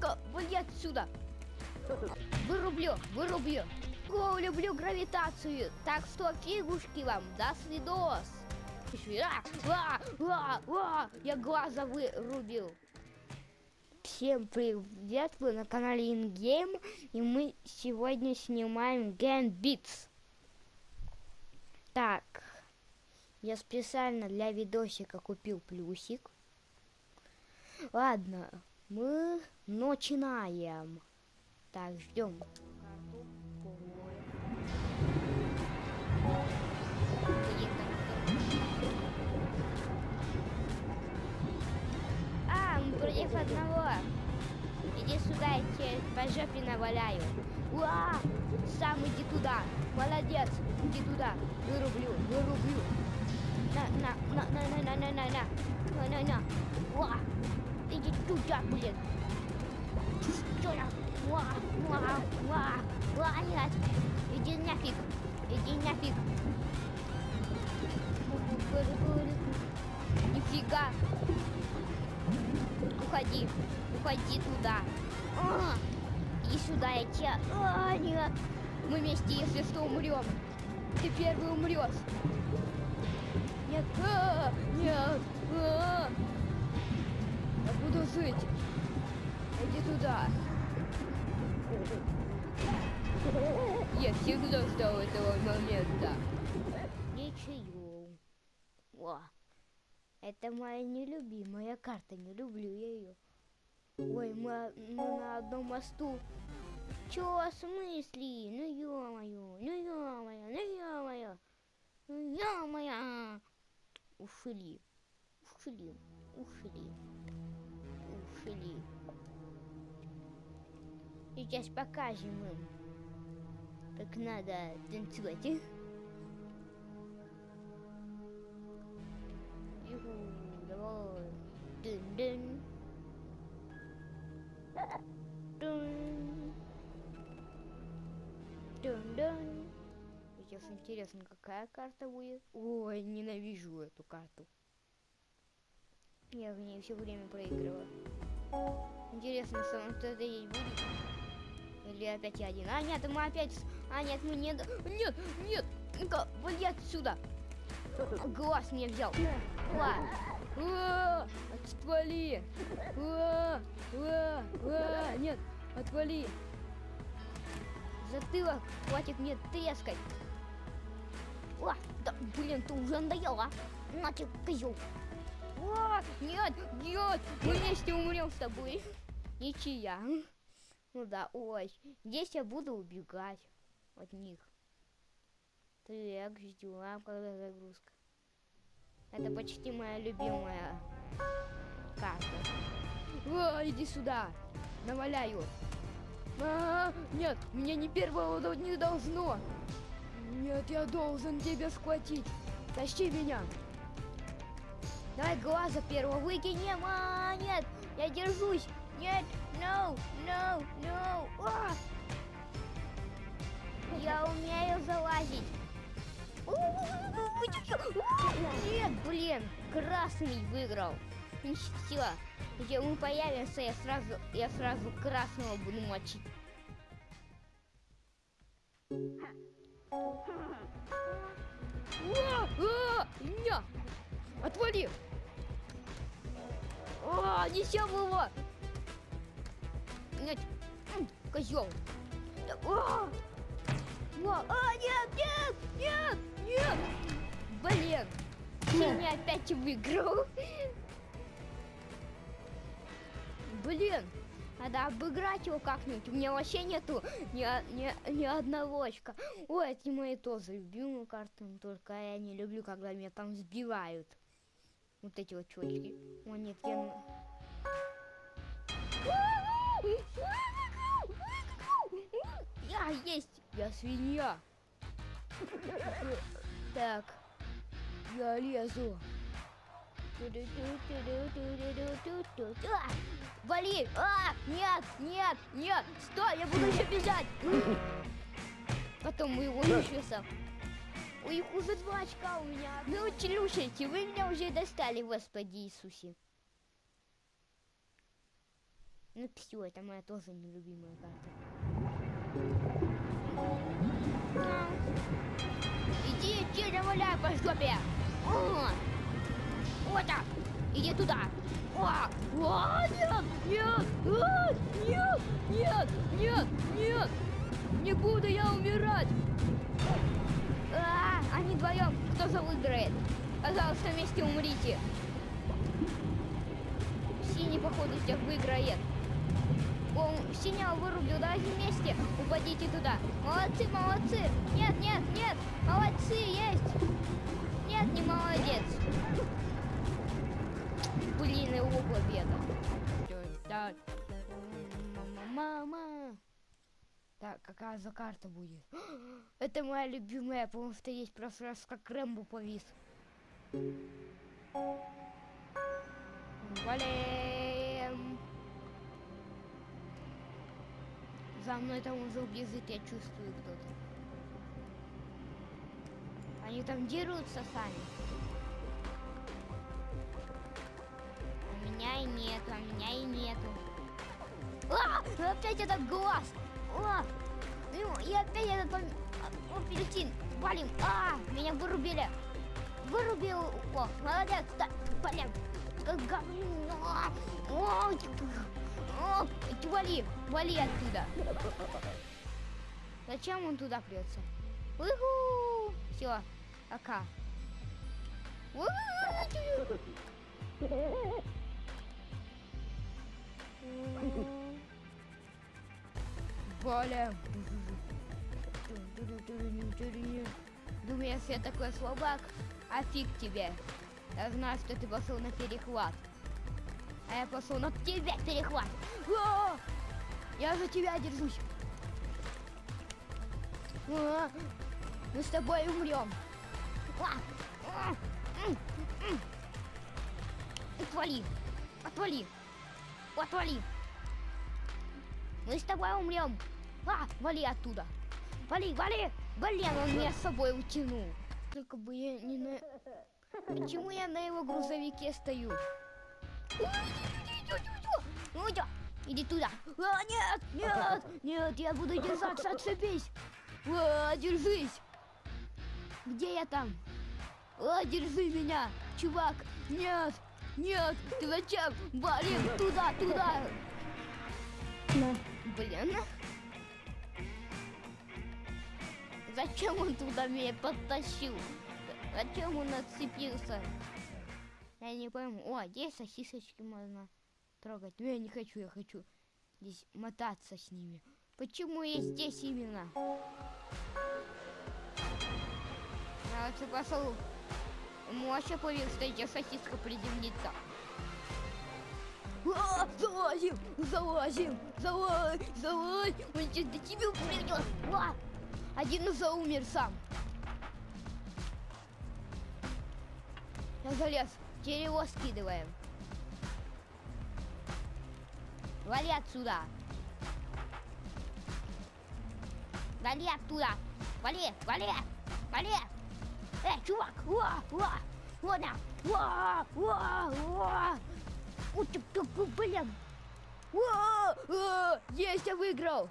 Ну-ка, вали отсюда. Вырублю, вырублю. О, люблю гравитацию. Так что фигушки вам. До свидос. А, а, а, я глаза вырубил. Всем привет, вы на канале InGame, и мы сегодня снимаем Game Beats. Так, я специально для видосика купил плюсик. Ладно, мы начинаем. Так, ждем. А, мы против одного. Иди сюда, я тебе по жопе наваляю. Уа! Сам иди туда. Молодец. Иди туда. Вырублю, вырублю. На, на, на, на, на, на, на, на, на. На, на, на. Уа! Иди туда, блин. Туда. Уа, уа, уа. Уа, нет. Иди нафиг. Иди нафиг. Нифига. Уходи. Уходи туда. А, иди сюда, я тебя... А, нет. Мы вместе, если что, умрем. Ты первый умрешь. Нет, а, нет. А, я буду жить. Иди туда. Я всегда ждал этого момента. Ничего. О, это моя нелюбимая карта, не люблю я ее. Ой, мы, мы на одном мосту. Чё, в смысле? Ну ё-моё, ну ё-моё, ну ё-моё, ну ё-моё. Ушли, ушли, ушли, ушли. Сейчас покажем им, как надо танцевать. Юху, давай. Дын-дын. Сейчас интересно, какая карта будет. Ой, ненавижу эту карту. Я в ней все время проигрываю. Интересно, сам кто-то есть будет? Или опять я один? А, нет, мы опять... А, нет, мы не... Нет, нет! Ну-ка, вали отсюда! Глаз мне взял. А, отвали! А, а, нет, отвали! Затылок, хватит мне трескать. А, да, блин, ты уже надоела. На тебе, козел. А, нет, нет, мы вместе умрем с тобой. Ничья. Ну да, ой, здесь я буду убегать от них. Так, ждем, когда загрузка. Это почти моя любимая карта. О, иди сюда, наваляю. А, нет, меня не первого не должно. Нет, я должен тебя схватить. Тащи меня. Давай глаза первого выкинем. А, нет, я держусь. Нет, no, no, no. А! Я умею залазить. Нет, блин, красный выиграл. Все, где мы появимся, я сразу, я сразу красного буду мочить. А! Отвали! О, несем его! Нет, козел! О! О, а, нет, нет, нет, нет! Блин! Синий опять выиграл. Блин, надо обыграть его как-нибудь. У меня вообще нету ни, ни, ни одного очка. Ой, это мои тоже любимые карты, только я не люблю, когда меня там сбивают. Вот эти вот чувачки. О, нет, я... Я есть! Я свинья! Так, я лезу. Вали! А! Нет! Нет! Нет! Стой! Я буду еще бежать! Потом мы его еще сам. У них уже два очка у меня. Ну, челюшите, вы меня уже достали, Господи Иисусе. Ну все, это моя тоже нелюбимая карта. Иди, иди, валяй по жопе! О! Вот так! Иди туда! О! О, нет! Нет! А, нет! Нет! Нет! Нет! Не буду я умирать! Они вдвоем, кто же выиграет? Пожалуйста, вместе умрите. Синий, походу, всех выиграет. О, синяя вырубил, давайте вместе упадите туда. Молодцы, молодцы. Нет, нет, нет. Молодцы, есть. Нет, не молодец. Блин, его победа. Мама. Так, какая за карта будет? Это моя любимая, потому что есть просто раз как Рэмбо повис. Валим! За мной там уже бежит, я чувствую кто-то. Они там дерутся сами. А меня и нет, а меня и нету. А! Опять этот глаз! А! Ну, и опять этот апельсин! Валим! А! Меня вырубили! Вырубил! О, молодец! Да, блин! Как говно! О, о, вали! Вали оттуда! Зачем он туда прется? Уху! Все, пока. Валя! Думаешь, я такой слабак? А фиг тебе. Я знаю, что ты пошел на перехват. А я пошел на тебя перехват. А! Я за тебя держусь. А! Мы с тобой умрем. А! А! М! М! Отвали. Отвали. Отвали. Мы с тобой умрем. А, вали оттуда. Вали, вали. Блин, он меня с собой утянул. Только бы я не на... Почему я на его грузовике стою? Иди туда. А, нет, нет, нет, я буду держаться, отцепись. А, держись. Где я там? А, держи меня, чувак. Нет, нет, ты зачем? Валим туда, туда. Блин. Зачем он туда меня подтащил? Зачем он отцепился? Я не пойму. О, здесь сосисочки можно трогать. Но я не хочу, я хочу здесь мотаться с ними. Почему я здесь именно? Я лучше пошел. Ему вообще поверил, что эти сосиска приземлится. А, залазим, залазим, залазь, залазь. Он сейчас до тебя придет. А, один уже умер сам. Я залез. Теперь его скидываем. Вали отсюда. Вали оттуда. Вали, вали, вали. Эй, чувак. Уа, уа. Вот на. Уа, уа, уа. Вот ты, блин. Уа, уа. Есть, я выиграл.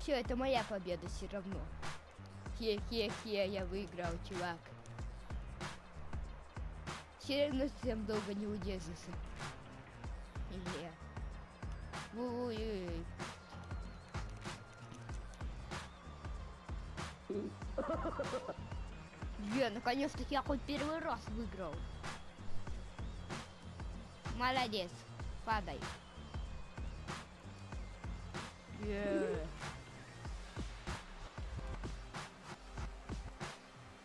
Все, это моя победа все равно. Хе-хе-хе, я выиграл, чувак. Все равно совсем долго не удержишься. Ой-ой-ой. Я наконец-таки я хоть первый раз выиграл. Молодец. Падай. Yeah.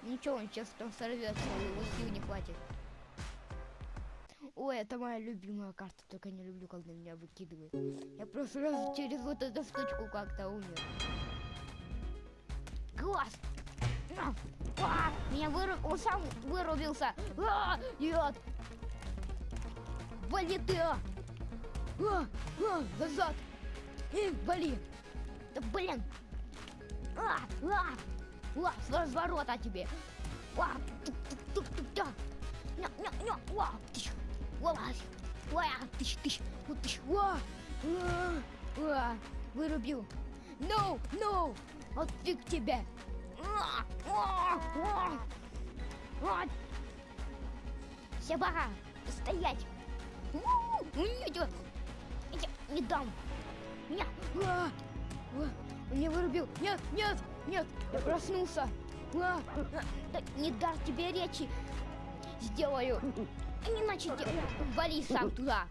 Ничего, он сейчас там сорвется, его сил не хватит. Ой, это моя любимая карта, только не люблю, когда меня выкидывают. Я просто раз через вот эту штучку как-то умер. Глаз! А, а, меня выруб... Он сам вырубился! А, нет! Вали ты! А, а, а, назад! Эй, вали! Да блин! А, а, а, с разворота тебе! А, тук, тук, тук, тук, ня, ня, ня, а, тыщ, Вылазь! Ва, тыщ, тыщ, вот тыщ, ва! А, а, Вырубил. No, no! Вот фиг тебе! А, а, а. Вот. Собака, стоять! У, Нет, я не дам! Нет! А, а, меня вырубил! Нет, нет, нет! Я проснулся! А, а, да не дам тебе речи! Сделаю! Иначе вали сам туда!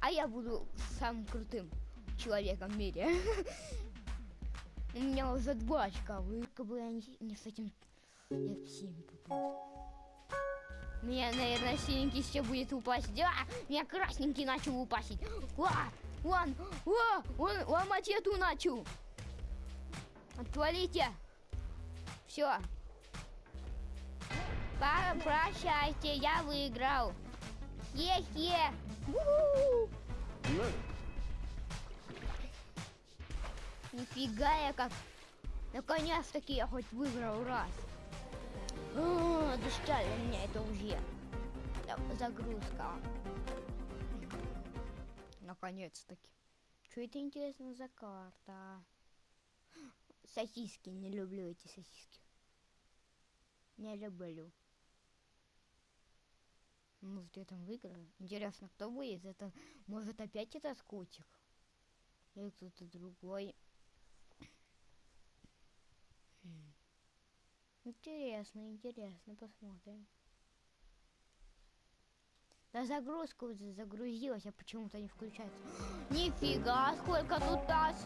А я буду самым крутым человеком в мире. У меня уже два очка, только бы я не, не с этим я в семь попал. Меня, наверное, синенький все будет упасть. Да, меня красненький начал упасть. Ва, он, ва, он ломать эту начал. Отвалите. Все. Прощайте, я выиграл. Е-е. Нифига я как. Наконец-таки я хоть выиграл раз. О, достали меня это уже. Загрузка. Наконец-таки. Что это интересно за карта? Сосиски, не люблю эти сосиски. Не люблю. Может, я там выиграю? Интересно, кто будет? Это, может, опять этот котик? Или кто-то другой? Хм. Интересно, интересно, посмотрим. Да загрузка уже загрузилась, а почему-то не включается. Нифига, сколько тут нас!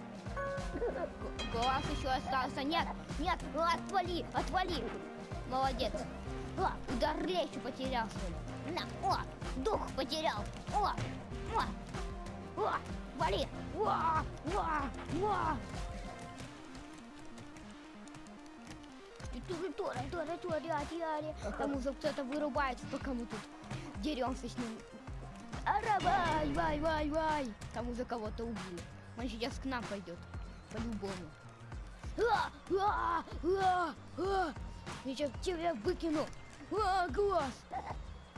Глаз еще остался. Нет, нет, отвали, отвали. Молодец. О, удар речи потерял, что ли? На, о, дух потерял. О, о, о, вали. О, о, о. Тора, Тора, Тора, Тора, Там уже кто-то вырубается, пока мы тут деремся с ним. Ара, вай, вай, вай. Там уже кого-то убили. Он сейчас к нам пойдет. По-любому. А, а, а, а. Я сейчас тебя выкину. А, глаз.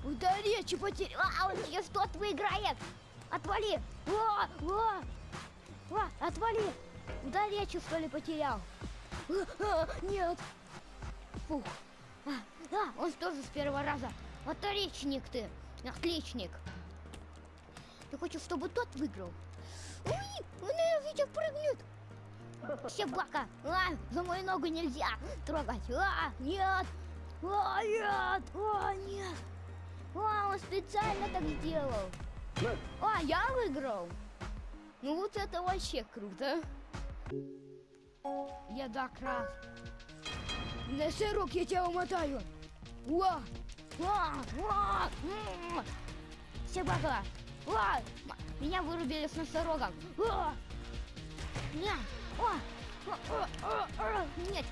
Да речи потерял. А, он сейчас тот выиграет. Отвали. А, а, а, отвали. Да речи, что ли, потерял. А, а, нет. Фух. А, а, он тоже с первого раза. Отличник ты. Отличник. Ты хочешь, чтобы тот выиграл? Ой, он, я видел, прыгнет. Собака! А, за мою ногу нельзя трогать! А, нет! А, нет! А, нет! А, он специально так сделал! А, я выиграл! Ну вот это вообще круто! Я так На сырок я тебя умотаю! Уа! Уа! Уа! Собака! Уа! Меня вырубили с носорогом! Уа! Нет! О, нет!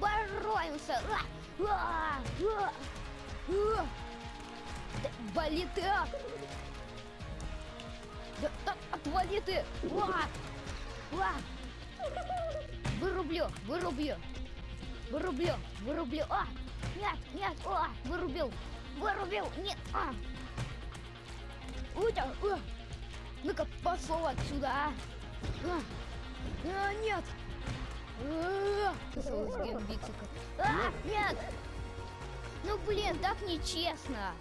Боремся! А! А! А! А! Да, Вали ты! а! Да, да, отвали ты! А! А! Вырублю! Вырублю! Вырублю! Вырублю! А! Нет! Нет! А! Вырубил! Вырубил! Нет! А! Утя! А! Ну-ка, пошел отсюда! А! А! А, нет! А, а, нет! Ну блин, так нечестно!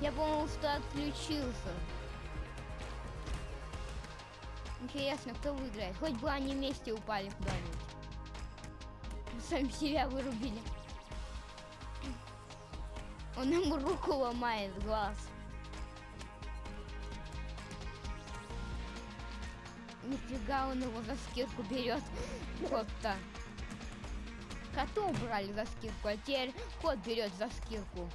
Я думал, что отключился. Интересно, кто выиграет? Хоть бы они вместе упали куда-нибудь. Сами себя вырубили. Он ему руку ломает глаз. Нифига он его за скидку берет. Кот-то. Коту убрали за скидку, а теперь кот берет за скидку.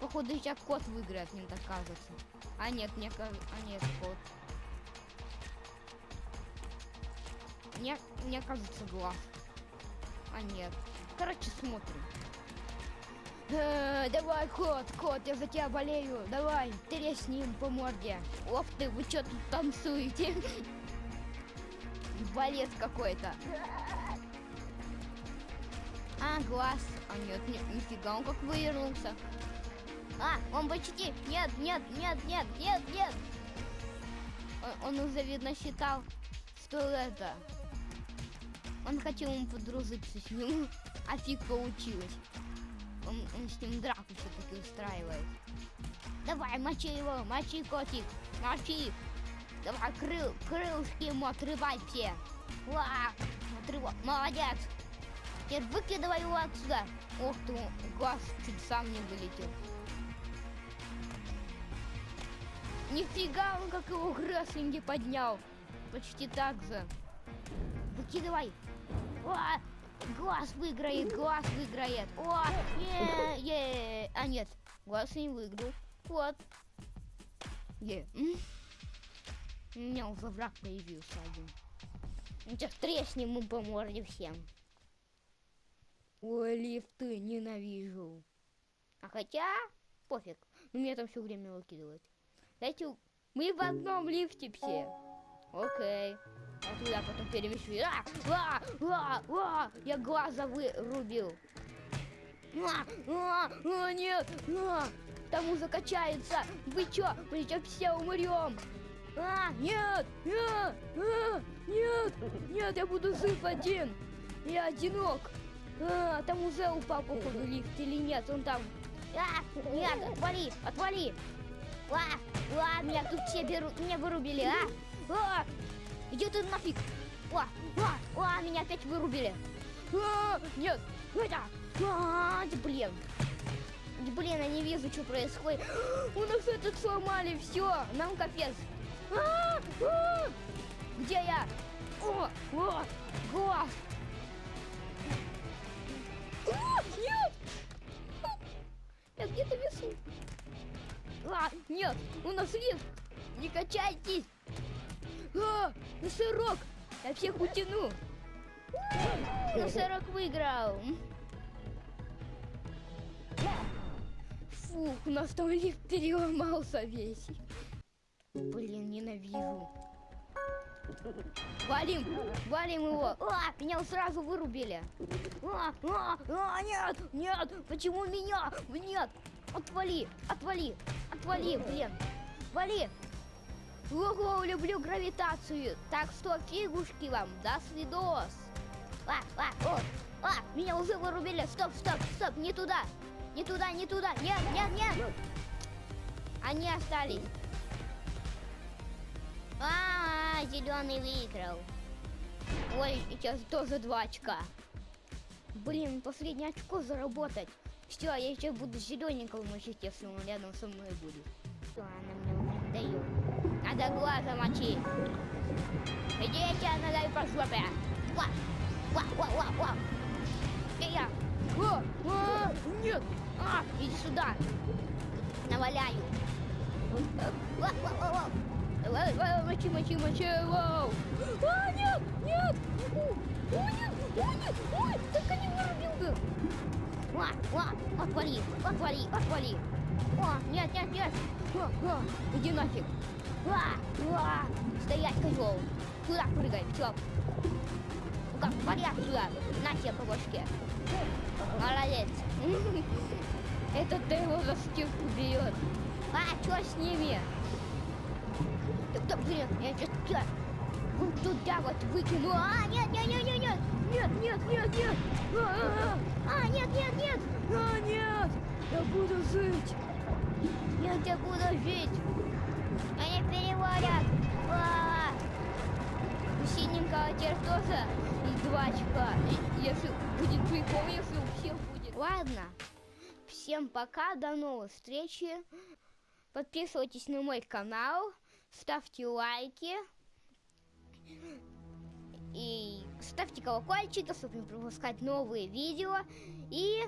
Походу сейчас кот выиграет, мне так кажется. А нет, мне кажется... А нет, кот. Мне, мне кажется, глаз. А нет. Короче, смотрим. Э, давай, кот, кот, я за тебя болею. Давай, тресни им по морде. Оп ты, вы что тут танцуете? Балет какой-то. А, глаз. А нет, нет, нифига, он как вывернулся. А, он почти. Нет, нет, нет, нет, нет, нет. он, он уже, видно, считал, что это... Он хотел ему подружиться с ним, а фиг получилось. Он, он с ним драку все-таки устраивает. Давай, мочи его, мочи, котик, мочи. Давай, крыл, крылышки ему отрывай все. Ва, отрывай, молодец. Теперь выкидывай его отсюда. Ох ты, глаз чуть сам не вылетел. Нифига он как его гресслинги поднял. Почти так же. Выкидывай. О, глаз выиграет, глаз выиграет. О, е, е. А нет, глаз не выиграл. Вот. Е. У меня уже враг появился один. Сейчас треснем ему по морде всем. Ой, лифты, ненавижу. А хотя, пофиг. Ну, меня там все время выкидывает. Знаете, мы в одном лифте все. Окей. А туда потом перемещу. А, а, а, а, я глаза вырубил. А, а, а, нет, а, там уже качается. Вы чё? Мы сейчас все умрем. А, нет, нет, а, нет, нет, я буду жив один. Я одинок. А, там уже упал, походу, лифт или нет, он там. А, нет, отвали, отвали. А, а, меня тут все берут, меня вырубили, а? А, иди ты нафиг. А, а, а, меня опять вырубили. А, нет, это, а, блин. Блин, я не вижу, что происходит. У нас этот сломали, все, нам капец. А, а, где я? О, о, глаз. А, нет! Я где-то весу. А, нет, у нас лифт. Не качайтесь. А, носорог. Я всех утяну. Носорог выиграл. Фух, у нас там лифт переломался весь. Блин, ненавижу. Валим, валим его. А, меня сразу вырубили. А, а, а, нет, нет, почему меня? Нет, отвали, отвали, отвали, блин, вали. Ого, люблю гравитацию. Так что фигушки вам, до свидос. А, а, о, а, меня уже вырубили. Стоп, стоп, стоп, не туда, не туда, не туда. Нет, нет, нет. Они остались. А, зеленый выиграл. Ой, сейчас тоже два очка. Блин, последнее очко заработать. Все, я сейчас буду зелененького мочить, если он рядом со мной будет. Она мне уже дает? Надо глаза мочить. Иди, я тебя надаю по жопе. Ва, ва, ва, ва, ва. Я? О, а, нет. А, иди сюда. Наваляю. Ва, ва, ва, ва. Мочи, мочи, мочи, вау! А, нет, нет! О, нет, о, нет, ой, только не вырубил бы! Ва, ва, отвали, отвали, отвали! О, нет, нет, нет! Иди нафиг. Стоять, козел. Сюда прыгай, все. Ну как, порядок сюда. На тебе по башке. Молодец. Это ты его за штирку бьет. А, что с ними? Да кто, блин, я сейчас тебя... Он туда вот выкину. А, нет, нет, нет, нет, нет. Нет, нет, нет, нет. А, а, а. а нет, нет, нет. А, нет. Я буду жить. Я буду жить. Они переводят. А, у синенького теперь тоже и два очка. Если будет прикол, если у всех будет. Ладно. Всем пока, до новых встречи. Подписывайтесь на мой канал ставьте лайки и ставьте колокольчик, чтобы не пропускать новые видео. И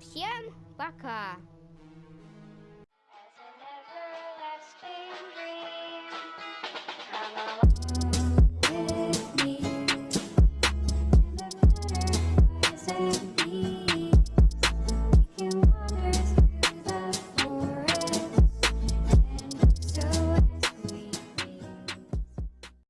всем пока!